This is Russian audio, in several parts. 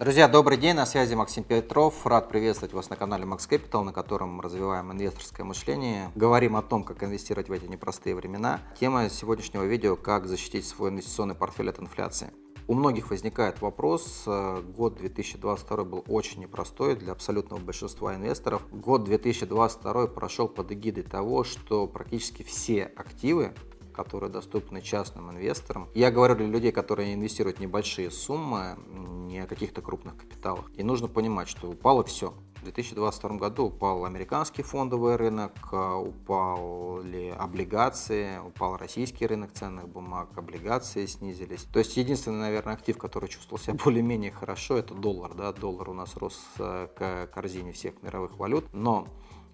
Друзья, добрый день, на связи Максим Петров. Рад приветствовать вас на канале Max Capital, на котором мы развиваем инвесторское мышление. Говорим о том, как инвестировать в эти непростые времена. Тема сегодняшнего видео – как защитить свой инвестиционный портфель от инфляции. У многих возникает вопрос, год 2022 был очень непростой для абсолютного большинства инвесторов. Год 2022 прошел под эгидой того, что практически все активы которые доступны частным инвесторам. Я говорю для людей, которые инвестируют небольшие суммы, не о каких-то крупных капиталах. И нужно понимать, что упало все. В 2022 году упал американский фондовый рынок, упали облигации, упал российский рынок ценных бумаг, облигации снизились. То есть единственный, наверное, актив, который чувствовал себя более-менее хорошо, это доллар. Да? Доллар у нас рос э, к корзине всех мировых валют, но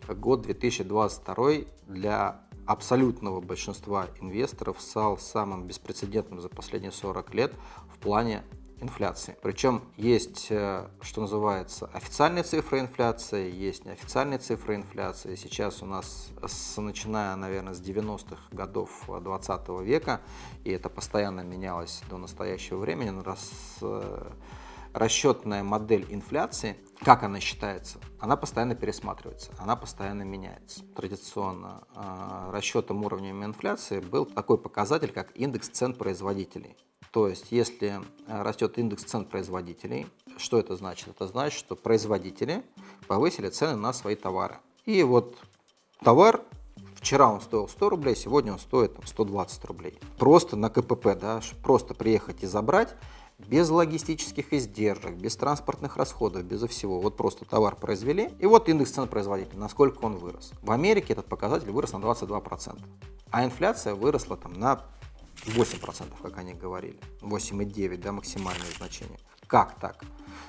год 2022 для абсолютного большинства инвесторов стал самым беспрецедентным за последние 40 лет в плане инфляции. Причем есть, э, что называется, официальные цифры инфляции, есть неофициальные цифры инфляции. Сейчас у нас, с, начиная, наверное, с 90-х годов 20 века, и это постоянно менялось до настоящего времени, раз э, расчетная модель инфляции, как она считается, она постоянно пересматривается, она постоянно меняется. Традиционно э, расчетом уровня инфляции был такой показатель, как индекс цен производителей. То есть, если э, растет индекс цен производителей, что это значит? Это значит, что производители повысили цены на свои товары. И вот товар Вчера он стоил 100 рублей, сегодня он стоит там, 120 рублей. Просто на КПП, да, просто приехать и забрать, без логистических издержек, без транспортных расходов, безо всего. Вот просто товар произвели, и вот индекс цен производителя, насколько он вырос. В Америке этот показатель вырос на 22%, а инфляция выросла там на 8%, как они говорили, 8,9, да, максимальное значение. Как так?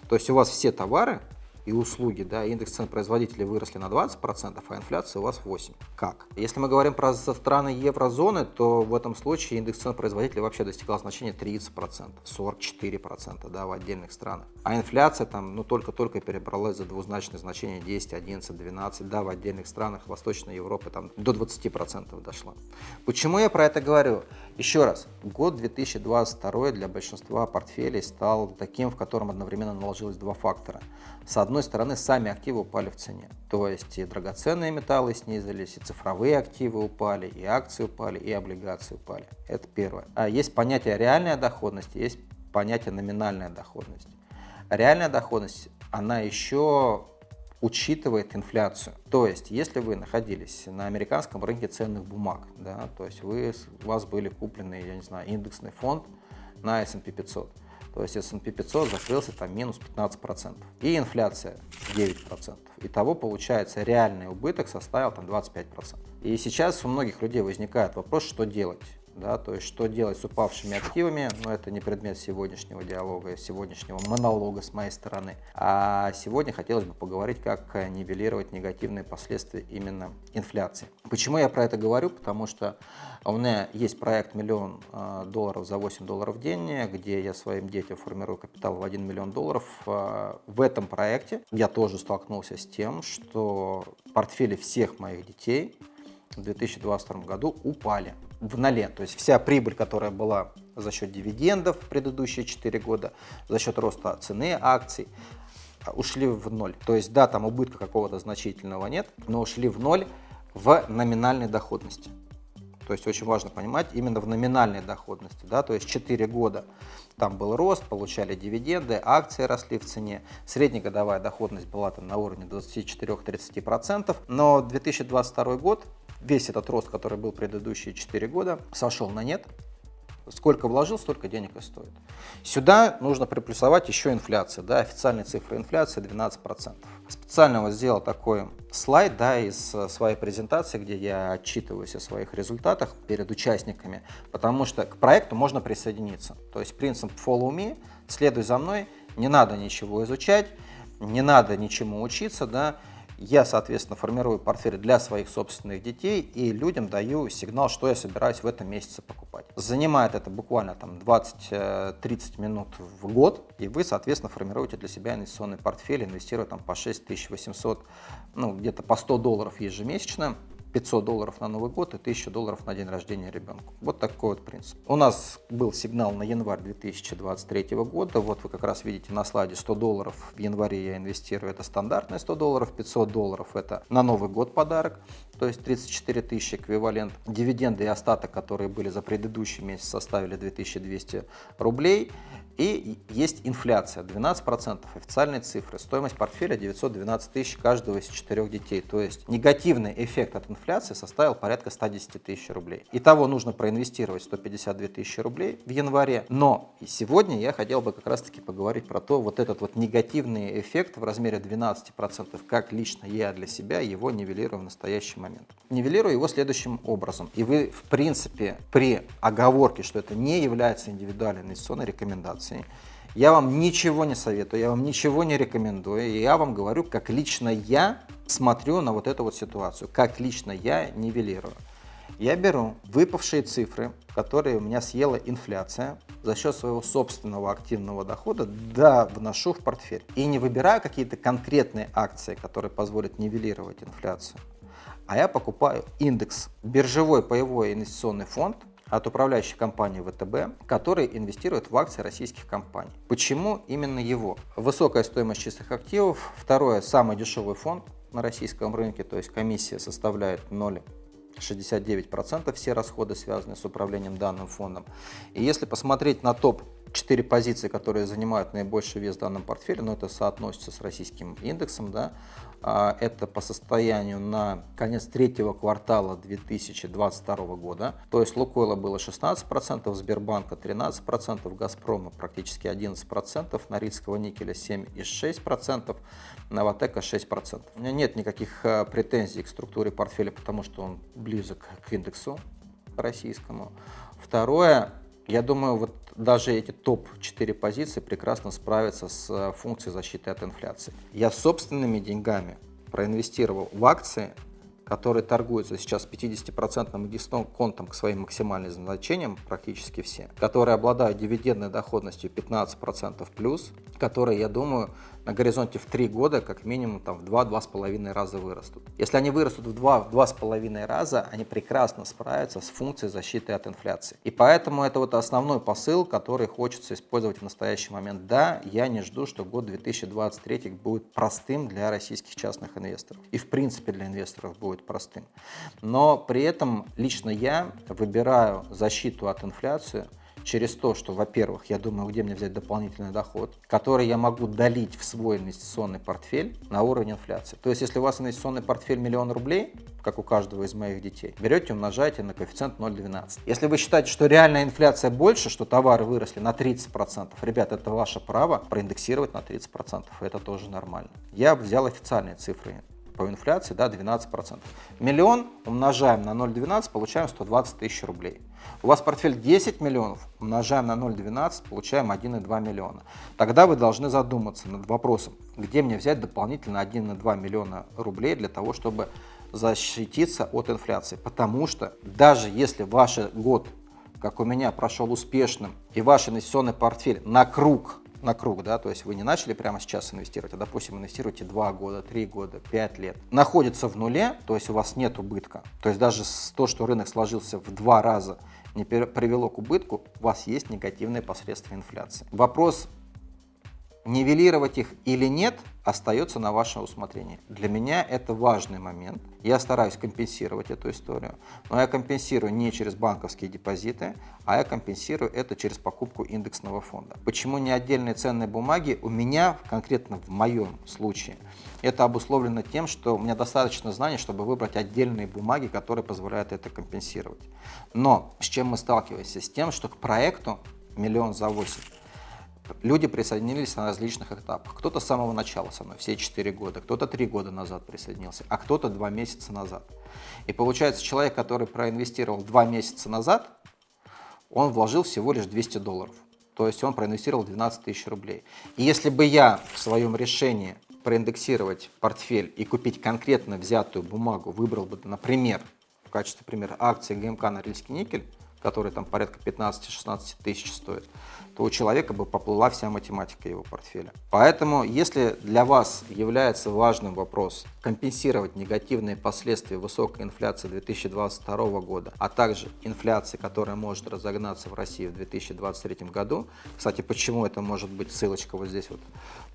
То есть у вас все товары и услуги, да, индекс цен производителей выросли на 20%, а инфляция у вас 8%. Как? Если мы говорим про страны еврозоны, то в этом случае индекс цен производителей вообще достигал значения 30%, 44% да, в отдельных странах. А инфляция там, ну, только-только перебралась за двузначное значение 10, 11, 12, да, в отдельных странах Восточной Европы там до 20% дошла. Почему я про это говорю? Еще раз, год 2022 для большинства портфелей стал таким, в котором одновременно наложилось два фактора. С одной стороны, сами активы упали в цене, то есть и драгоценные металлы снизились, и цифровые активы упали, и акции упали, и облигации упали. Это первое. А есть понятие реальная доходность, есть понятие номинальная доходность. Реальная доходность, она еще учитывает инфляцию. То есть, если вы находились на американском рынке ценных бумаг, да, то есть вы, у вас были куплены, я не знаю, индексный фонд на S&P 500, то есть S&P 500 закрылся там минус 15%, и инфляция 9%. Итого, получается, реальный убыток составил там 25%. И сейчас у многих людей возникает вопрос, что делать да, то есть что делать с упавшими активами, но это не предмет сегодняшнего диалога, сегодняшнего монолога с моей стороны. А сегодня хотелось бы поговорить, как нивелировать негативные последствия именно инфляции. Почему я про это говорю? Потому что у меня есть проект «Миллион а, долларов за 8 долларов в день», где я своим детям формирую капитал в 1 миллион долларов. А, в этом проекте я тоже столкнулся с тем, что портфели всех моих детей в 2022 году упали в ноле. То есть вся прибыль, которая была за счет дивидендов в предыдущие 4 года, за счет роста цены акций, ушли в ноль. То есть да, там убытка какого-то значительного нет, но ушли в ноль в номинальной доходности. То есть очень важно понимать именно в номинальной доходности. Да? То есть 4 года там был рост, получали дивиденды, акции росли в цене. Среднегодовая доходность была там на уровне 24-30%. Но 2022 год весь этот рост, который был предыдущие 4 года, сошел на нет. Сколько вложил, столько денег и стоит. Сюда нужно приплюсовать еще инфляцию. Да, официальная цифра инфляции 12%. Специально вот сделал такой слайд да, из э, своей презентации, где я отчитываюсь о своих результатах перед участниками, потому что к проекту можно присоединиться. То есть принцип follow me, следуй за мной, не надо ничего изучать, не надо ничему учиться, да, я, соответственно, формирую портфель для своих собственных детей и людям даю сигнал, что я собираюсь в этом месяце покупать. Занимает это буквально там 20-30 э, минут в год, и вы, соответственно, формируете для себя инвестиционный портфель, инвестируя там по 6800, ну где-то по 100 долларов ежемесячно 500 долларов на Новый год и 1000 долларов на день рождения ребенку. Вот такой вот принцип. У нас был сигнал на январь 2023 года. Вот вы как раз видите на слайде 100 долларов в январе я инвестирую. Это стандартные 100 долларов, 500 долларов это на Новый год подарок, то есть 34 тысячи эквивалент. Дивиденды и остаток, которые были за предыдущий месяц, составили 2200 рублей. И есть инфляция 12%, официальные цифры. Стоимость портфеля 912 тысяч каждого из четырех детей. То есть негативный эффект от инфляции составил порядка 110 тысяч рублей. Итого нужно проинвестировать 152 тысячи рублей в январе. Но сегодня я хотел бы как раз таки поговорить про то, вот этот вот негативный эффект в размере 12%, как лично я для себя его нивелирую в настоящий момент. Нивелирую его следующим образом. И вы, в принципе, при оговорке, что это не является индивидуальной инвестиционной рекомендацией. Я вам ничего не советую, я вам ничего не рекомендую. Я вам говорю, как лично я смотрю на вот эту вот ситуацию, как лично я нивелирую. Я беру выпавшие цифры, которые у меня съела инфляция, за счет своего собственного активного дохода, да, вношу в портфель. И не выбираю какие-то конкретные акции, которые позволят нивелировать инфляцию, а я покупаю индекс, биржевой паевой инвестиционный фонд – от управляющей компании ВТБ, который инвестирует в акции российских компаний. Почему именно его? Высокая стоимость чистых активов. Второе, самый дешевый фонд на российском рынке, то есть комиссия составляет 0 69% все расходы связаны с управлением данным фондом. И если посмотреть на топ 4 позиции, которые занимают наибольший вес в данном портфеле, но это соотносится с российским индексом, да, а, это по состоянию на конец третьего квартала 2022 года. То есть Лукойла было 16%, Сбербанка 13%, Газпрома практически 11%, Норильского никеля 7,6%, Новотека 6%. У меня нет никаких а, претензий к структуре портфеля, потому что он близок к индексу российскому. Второе, я думаю, вот даже эти топ-4 позиции прекрасно справятся с э, функцией защиты от инфляции. Я собственными деньгами проинвестировал в акции, которые торгуются сейчас 50% дисконтом к своим максимальным значениям, практически все, которые обладают дивидендной доходностью 15% плюс, которые, я думаю, на горизонте в 3 года как минимум там, в 2-2,5 раза вырастут. Если они вырастут в 2-2,5 раза, они прекрасно справятся с функцией защиты от инфляции. И поэтому это вот основной посыл, который хочется использовать в настоящий момент. Да, я не жду, что год 2023 будет простым для российских частных инвесторов. И в принципе для инвесторов будет простым. Но при этом лично я выбираю защиту от инфляции через то, что, во-первых, я думаю, где мне взять дополнительный доход, который я могу долить в свой инвестиционный портфель на уровень инфляции. То есть, если у вас инвестиционный портфель миллион рублей, как у каждого из моих детей, берете, умножаете на коэффициент 0,12. Если вы считаете, что реальная инфляция больше, что товары выросли на 30%, ребят, это ваше право проиндексировать на 30%, это тоже нормально. Я взял официальные цифры по инфляции, да, 12%. Миллион умножаем на 0,12, получаем 120 тысяч рублей. У вас портфель 10 миллионов, умножаем на 0,12, получаем 1,2 миллиона. Тогда вы должны задуматься над вопросом, где мне взять дополнительно 1,2 миллиона рублей для того, чтобы защититься от инфляции. Потому что даже если ваш год, как у меня, прошел успешным, и ваш инвестиционный портфель на круг на круг, да, то есть вы не начали прямо сейчас инвестировать, а, допустим, инвестируете 2 года, 3 года, 5 лет, находится в нуле, то есть у вас нет убытка, то есть даже то, что рынок сложился в два раза, не привело к убытку, у вас есть негативные последствия инфляции. Вопрос Нивелировать их или нет, остается на ваше усмотрение. Для меня это важный момент. Я стараюсь компенсировать эту историю, но я компенсирую не через банковские депозиты, а я компенсирую это через покупку индексного фонда. Почему не отдельные ценные бумаги? У меня, конкретно в моем случае, это обусловлено тем, что у меня достаточно знаний, чтобы выбрать отдельные бумаги, которые позволяют это компенсировать. Но с чем мы сталкиваемся? С тем, что к проекту миллион за 8 Люди присоединились на различных этапах. Кто-то с самого начала со мной, все 4 года, кто-то 3 года назад присоединился, а кто-то 2 месяца назад. И получается, человек, который проинвестировал 2 месяца назад, он вложил всего лишь 200 долларов. То есть он проинвестировал 12 тысяч рублей. И если бы я в своем решении проиндексировать портфель и купить конкретно взятую бумагу, выбрал бы, например, в качестве примера акции ГМК Норильский никель, который там порядка 15-16 тысяч стоит, то у человека бы поплыла вся математика его портфеля. Поэтому, если для вас является важным вопрос компенсировать негативные последствия высокой инфляции 2022 года, а также инфляции, которая может разогнаться в России в 2023 году, кстати, почему это может быть, ссылочка вот здесь вот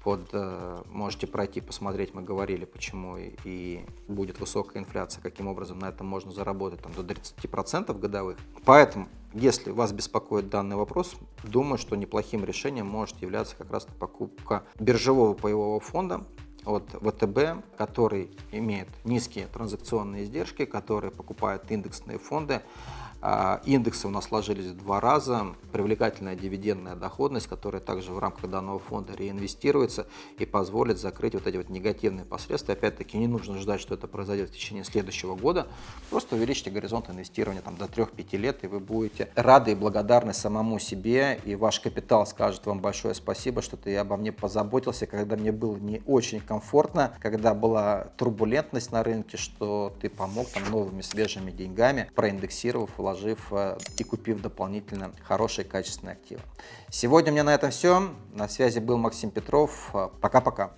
под, э, можете пройти, посмотреть, мы говорили, почему и, и будет высокая инфляция, каким образом на этом можно заработать там, до 30% годовых. Поэтому если вас беспокоит данный вопрос, думаю, что неплохим решением может являться как раз покупка биржевого паевого фонда от ВТБ, который имеет низкие транзакционные издержки, который покупает индексные фонды, индексы у нас сложились в два раза, привлекательная дивидендная доходность, которая также в рамках данного фонда реинвестируется и позволит закрыть вот эти вот негативные последствия. Опять-таки не нужно ждать, что это произойдет в течение следующего года, просто увеличьте горизонт инвестирования там, до 3-5 лет, и вы будете рады и благодарны самому себе, и ваш капитал скажет вам большое спасибо, что ты обо мне позаботился, когда мне было не очень комфортно, когда была турбулентность на рынке, что ты помог там новыми свежими деньгами, проиндексировав, вложив э, и купив дополнительно хорошие качественные активы. Сегодня у меня на этом все. На связи был Максим Петров. Пока-пока.